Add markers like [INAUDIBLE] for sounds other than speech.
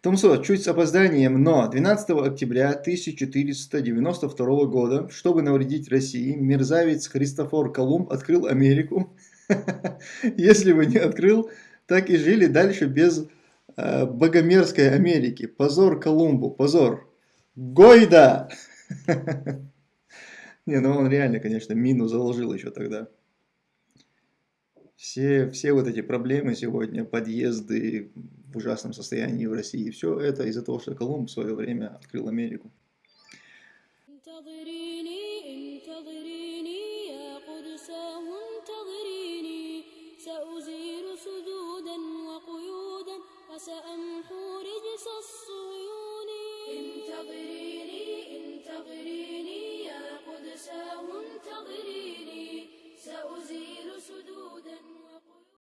Томсо, чуть с опозданием, но 12 октября 1492 года, чтобы навредить России, мерзавец Христофор Колумб открыл Америку. [LAUGHS] Если бы не открыл, так и жили дальше без э, богомерзкой Америки. Позор Колумбу, позор. Гойда! [LAUGHS] Не, ну он реально, конечно, мину заложил еще тогда. Все, все вот эти проблемы сегодня, подъезды в ужасном состоянии в России. и Все это из-за того, что Колумб в свое время открыл Америку. وسأمحو رجس الصيون انتظري